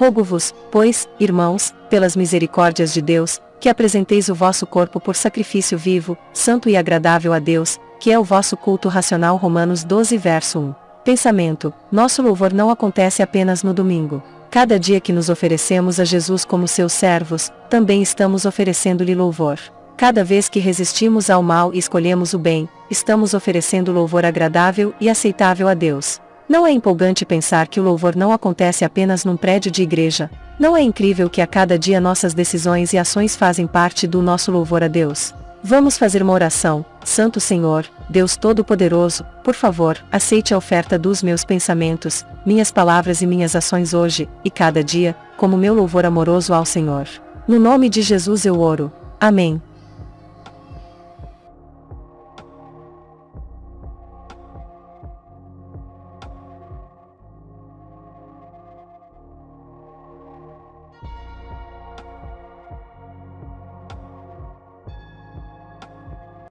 Rogo-vos, pois, irmãos, pelas misericórdias de Deus, que apresenteis o vosso corpo por sacrifício vivo, santo e agradável a Deus, que é o vosso culto racional. Romanos 12, verso 1. Pensamento: Nosso louvor não acontece apenas no domingo. Cada dia que nos oferecemos a Jesus como seus servos, também estamos oferecendo-lhe louvor. Cada vez que resistimos ao mal e escolhemos o bem, estamos oferecendo louvor agradável e aceitável a Deus. Não é empolgante pensar que o louvor não acontece apenas num prédio de igreja? Não é incrível que a cada dia nossas decisões e ações fazem parte do nosso louvor a Deus? Vamos fazer uma oração. Santo Senhor, Deus Todo-Poderoso, por favor, aceite a oferta dos meus pensamentos, minhas palavras e minhas ações hoje, e cada dia, como meu louvor amoroso ao Senhor. No nome de Jesus eu oro. Amém.